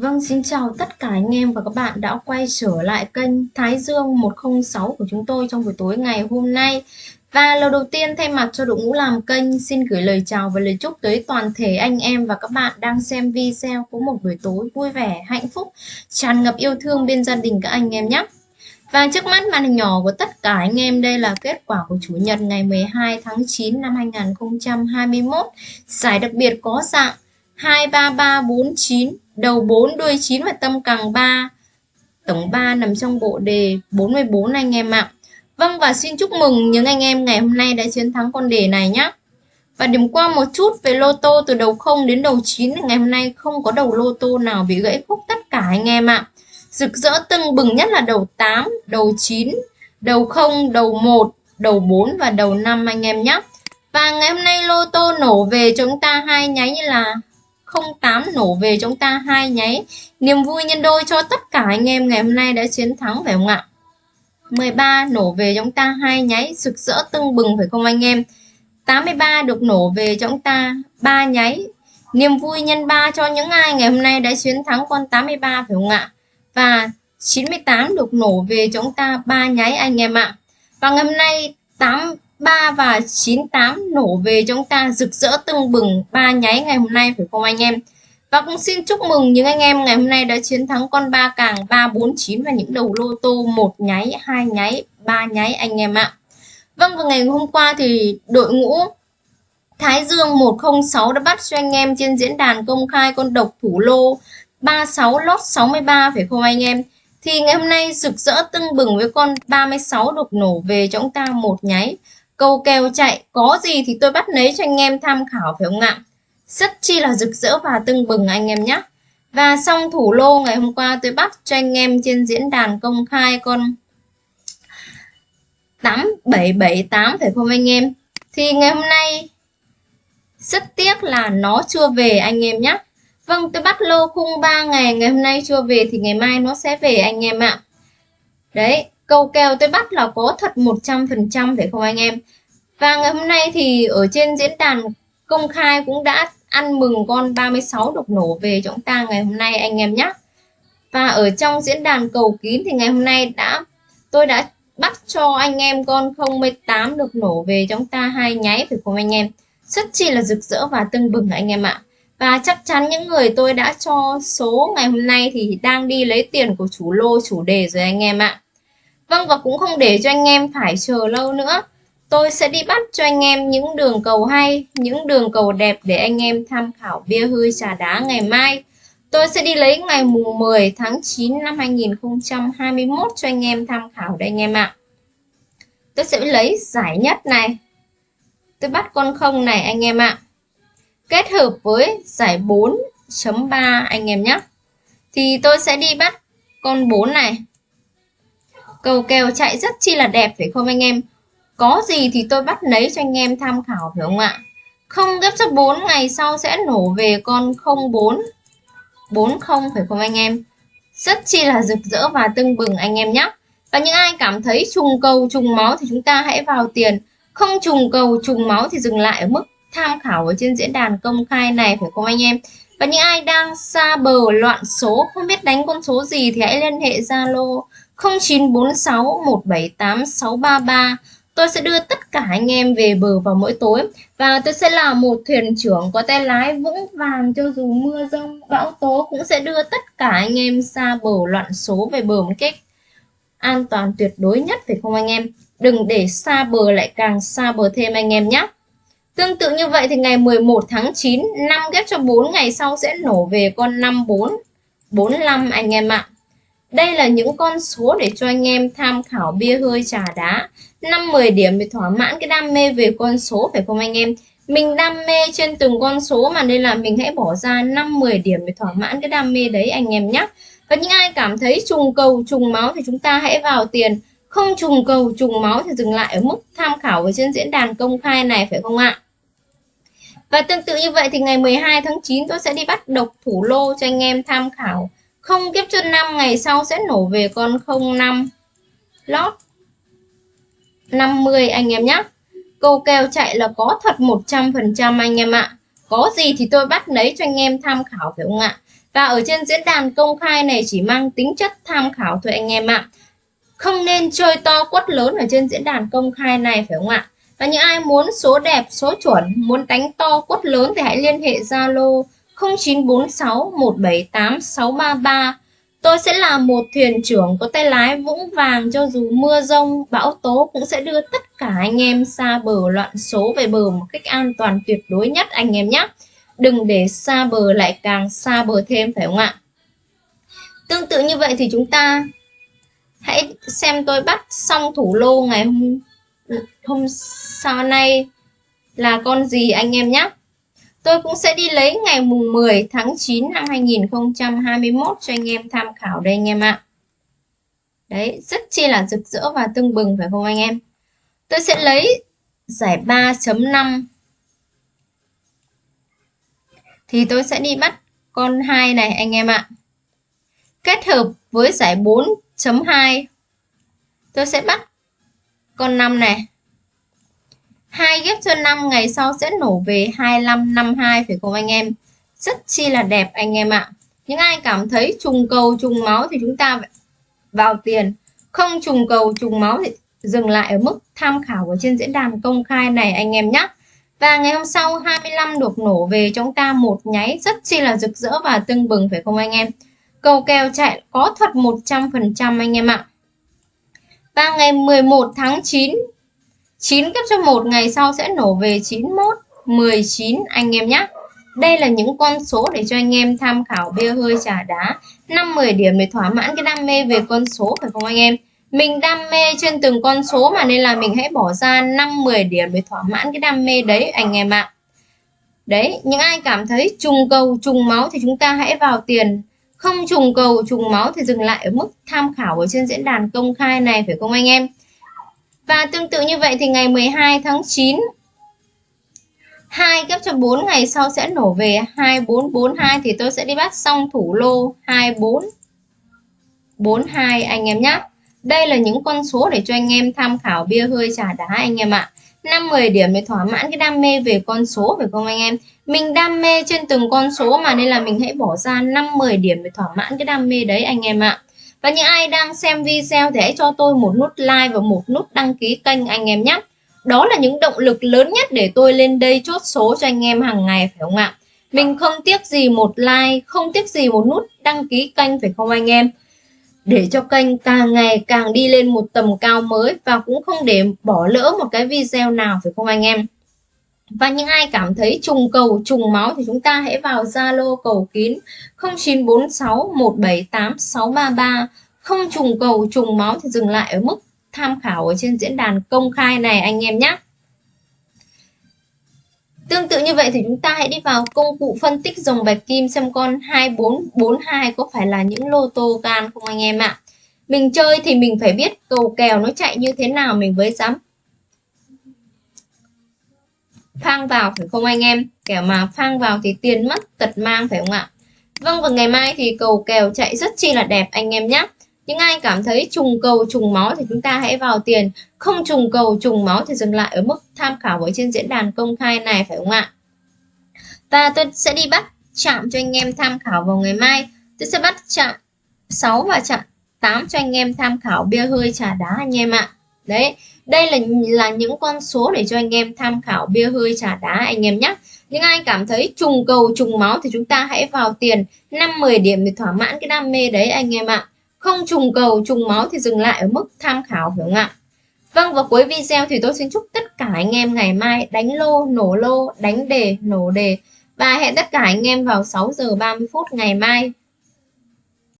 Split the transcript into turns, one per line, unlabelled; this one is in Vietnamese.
Vâng, xin chào tất cả anh em và các bạn đã quay trở lại kênh Thái Dương 106 của chúng tôi trong buổi tối ngày hôm nay. Và lần đầu tiên thay mặt cho đội ngũ làm kênh xin gửi lời chào và lời chúc tới toàn thể anh em và các bạn đang xem video có một buổi tối vui vẻ, hạnh phúc, tràn ngập yêu thương bên gia đình các anh em nhé. Và trước mắt màn hình nhỏ của tất cả anh em đây là kết quả của Chủ nhật ngày 12 tháng 9 năm 2021. Giải đặc biệt có dạng 23349, đầu 4 đuôi 9 và tâm càng 3. Tổng 3 nằm trong bộ đề 44 anh em ạ. Vâng và xin chúc mừng những anh em ngày hôm nay đã chiến thắng con đề này nhé. Và điểm qua một chút về lô tô từ đầu 0 đến đầu 9 ngày hôm nay không có đầu lô tô nào bị gãy khúc tất cả anh em ạ. Rực rỡ tưng bừng nhất là đầu 8, đầu 9, đầu 0, đầu 1, đầu 4 và đầu 5 anh em nhé. Và ngày hôm nay lô tô nổ về cho chúng ta hai nháy như là 08 nổ về chúng ta hai nháy. Niềm vui nhân đôi cho tất cả anh em ngày hôm nay đã chiến thắng, phải không ạ? 13 nổ về chúng ta hai nháy, rực rỡ tưng bừng, phải không anh em? 83 được nổ về cho chúng ta ba nháy. Niềm vui nhân 3 cho những ai ngày hôm nay đã chiến thắng con 83 phải không ạ? Và 98 được nổ về cho chúng ta ba nháy anh em ạ. Và ngày hôm nay 8 3 và 98 nổ về chúng ta, rực rỡ tưng bừng, ba nháy ngày hôm nay phải không anh em? Và cũng xin chúc mừng những anh em ngày hôm nay đã chiến thắng con ba càng 349 và những đầu lô tô, một nháy, hai nháy, ba nháy anh em ạ. Vâng và ngày hôm qua thì đội ngũ Thái Dương 106 đã bắt cho anh em trên diễn đàn công khai con độc thủ lô 36 lót 63 phải không anh em? Thì ngày hôm nay rực rỡ tưng bừng với con 36 được nổ về cho chúng ta, một nháy câu kèo chạy, có gì thì tôi bắt lấy cho anh em tham khảo phải không ạ? Rất chi là rực rỡ và tưng bừng anh em nhé. Và xong thủ lô ngày hôm qua tôi bắt cho anh em trên diễn đàn công khai con 8778 phải không anh em? Thì ngày hôm nay rất tiếc là nó chưa về anh em nhé. Vâng tôi bắt lô khung 3 ngày ngày hôm nay chưa về thì ngày mai nó sẽ về anh em ạ. Đấy câu kèo tôi bắt là có thật 100% phải không anh em? Và ngày hôm nay thì ở trên diễn đàn công khai cũng đã ăn mừng con 36 độc nổ về cho chúng ta ngày hôm nay anh em nhé và ở trong diễn đàn cầu kín thì ngày hôm nay đã, tôi đã bắt cho anh em con 08 được nổ về cho chúng ta hai nháy phải không anh em? Rất chi là rực rỡ và tưng bừng anh em ạ. Và chắc chắn những người tôi đã cho số ngày hôm nay thì đang đi lấy tiền của chủ lô, chủ đề rồi anh em ạ. Vâng và cũng không để cho anh em phải chờ lâu nữa. Tôi sẽ đi bắt cho anh em những đường cầu hay, những đường cầu đẹp để anh em tham khảo bia hơi trà đá ngày mai. Tôi sẽ đi lấy ngày mùng 10 tháng 9 năm 2021 cho anh em tham khảo đây anh em ạ. Tôi sẽ lấy giải nhất này. Tôi bắt con không này anh em ạ. Kết hợp với giải 4.3 anh em nhé. Thì tôi sẽ đi bắt con 4 này Cầu kèo chạy rất chi là đẹp, phải không anh em? Có gì thì tôi bắt lấy cho anh em tham khảo, phải không ạ? Không gấp cho 4 ngày sau sẽ nổ về con 04 40 phải không anh em? Rất chi là rực rỡ và tưng bừng anh em nhé. Và những ai cảm thấy trùng cầu, trùng máu thì chúng ta hãy vào tiền. Không trùng cầu, trùng máu thì dừng lại ở mức tham khảo ở trên diễn đàn công khai này, phải không anh em? Và những ai đang xa bờ loạn số, không biết đánh con số gì thì hãy liên hệ Zalo 0946 178 633 Tôi sẽ đưa tất cả anh em về bờ vào mỗi tối và tôi sẽ là một thuyền trưởng có tay lái vững vàng cho dù mưa rông, bão tố cũng sẽ đưa tất cả anh em xa bờ loạn số về bờ một cách an toàn tuyệt đối nhất, phải không anh em? Đừng để xa bờ lại càng xa bờ thêm anh em nhé. Tương tự như vậy thì ngày 11 tháng 9 5 ghép cho 4 ngày sau sẽ nổ về con 54 45 anh em ạ. À đây là những con số để cho anh em tham khảo bia hơi trà đá. 5-10 điểm để thỏa mãn cái đam mê về con số, phải không anh em? Mình đam mê trên từng con số mà nên là mình hãy bỏ ra 5-10 điểm để thỏa mãn cái đam mê đấy anh em nhé và những ai cảm thấy trùng cầu, trùng máu thì chúng ta hãy vào tiền. Không trùng cầu, trùng máu thì dừng lại ở mức tham khảo ở trên diễn đàn công khai này, phải không ạ? Và tương tự như vậy thì ngày 12 tháng 9 tôi sẽ đi bắt độc thủ lô cho anh em tham khảo không kiếp chân 5 ngày sau sẽ nổ về con 05 lót 50 anh em nhé câu kèo chạy là có thật 100% anh em ạ. Có gì thì tôi bắt lấy cho anh em tham khảo phải không ạ? Và ở trên diễn đàn công khai này chỉ mang tính chất tham khảo thôi anh em ạ. Không nên chơi to quất lớn ở trên diễn đàn công khai này phải không ạ? Và những ai muốn số đẹp, số chuẩn, muốn đánh to quất lớn thì hãy liên hệ Zalo 0946 178 633 Tôi sẽ là một thuyền trưởng có tay lái vững vàng cho dù mưa rông, bão tố cũng sẽ đưa tất cả anh em xa bờ loạn số về bờ một cách an toàn tuyệt đối nhất anh em nhé. Đừng để xa bờ lại càng xa bờ thêm phải không ạ? Tương tự như vậy thì chúng ta hãy xem tôi bắt xong thủ lô ngày hôm, hôm sau nay là con gì anh em nhé. Tôi cũng sẽ đi lấy ngày mùng 10 tháng 9 năm 2021 cho anh em tham khảo đây anh em ạ. Đấy, rất chi là rực rỡ và tưng bừng phải không anh em? Tôi sẽ lấy giải 3.5 thì tôi sẽ đi bắt con 2 này anh em ạ. Kết hợp với giải 4.2 tôi sẽ bắt con 5 này hai ghép cho 5 ngày sau sẽ nổ về 2552 phải không anh em? Rất chi là đẹp anh em ạ. Những ai cảm thấy trùng cầu, trùng máu thì chúng ta vào tiền. Không trùng cầu, trùng máu thì dừng lại ở mức tham khảo ở trên diễn đàn công khai này anh em nhé. Và ngày hôm sau 25 được nổ về chúng ta một nháy. Rất chi là rực rỡ và tưng bừng, phải không anh em? Cầu kèo chạy có thật 100% anh em ạ. Và ngày 11 tháng 9 9 cấp cho 1 ngày sau sẽ nổ về 91, 19 anh em nhé. Đây là những con số để cho anh em tham khảo bia hơi trà đá 5-10 điểm để thỏa mãn cái đam mê về con số phải không anh em? Mình đam mê trên từng con số mà nên là mình hãy bỏ ra 5-10 điểm để thỏa mãn cái đam mê đấy anh em ạ. Đấy, những ai cảm thấy trùng cầu, trùng máu thì chúng ta hãy vào tiền. Không trùng cầu, trùng máu thì dừng lại ở mức tham khảo ở trên diễn đàn công khai này phải không anh em? Và tương tự như vậy thì ngày 12 tháng 9 2 ghép cho 4 ngày sau sẽ nổ về 2442 thì tôi sẽ đi bắt xong thủ lô 2442 anh em nhé. Đây là những con số để cho anh em tham khảo bia hơi trà đá anh em ạ. 5-10 điểm để thỏa mãn cái đam mê về con số, phải không anh em? Mình đam mê trên từng con số mà nên là mình hãy bỏ ra 5-10 điểm để thỏa mãn cái đam mê đấy anh em ạ. Và những ai đang xem video thì hãy cho tôi một nút like và một nút đăng ký kênh anh em nhé. Đó là những động lực lớn nhất để tôi lên đây chốt số cho anh em hàng ngày phải không ạ? Mình không tiếc gì một like, không tiếc gì một nút đăng ký kênh phải không anh em? Để cho kênh càng ngày càng đi lên một tầm cao mới và cũng không để bỏ lỡ một cái video nào phải không anh em? Và những ai cảm thấy trùng cầu, trùng máu thì chúng ta hãy vào Zalo cầu kín 0946 178 633. Không trùng cầu, trùng máu thì dừng lại ở mức tham khảo ở trên diễn đàn công khai này anh em nhé. Tương tự như vậy thì chúng ta hãy đi vào công cụ phân tích dòng bạch kim xem con 2442 có phải là những lô tô gan không anh em ạ. Mình chơi thì mình phải biết cầu kèo nó chạy như thế nào mình mới dám phang vào phải không anh em? Kẻo mà phang vào thì tiền mất tật mang phải không ạ? Vâng và ngày mai thì cầu kèo chạy rất chi là đẹp anh em nhé những ai cảm thấy trùng cầu, trùng máu thì chúng ta hãy vào tiền. Không trùng cầu, trùng máu thì dừng lại ở mức tham khảo ở trên diễn đàn công khai này phải không ạ? Và tôi sẽ đi bắt chạm cho anh em tham khảo vào ngày mai. Tôi sẽ bắt chạm 6 và chạm 8 cho anh em tham khảo bia hơi trà đá anh em ạ. Đấy đây là là những con số để cho anh em tham khảo bia hơi trà đá anh em nhé. Những ai cảm thấy trùng cầu trùng máu thì chúng ta hãy vào tiền 5-10 điểm để thỏa mãn cái đam mê đấy anh em ạ. Không trùng cầu trùng máu thì dừng lại ở mức tham khảo phải không ạ? Vâng và cuối video thì tôi xin chúc tất cả anh em ngày mai đánh lô, nổ lô, đánh đề, nổ đề. Và hẹn tất cả anh em vào 6 giờ 30 phút ngày mai.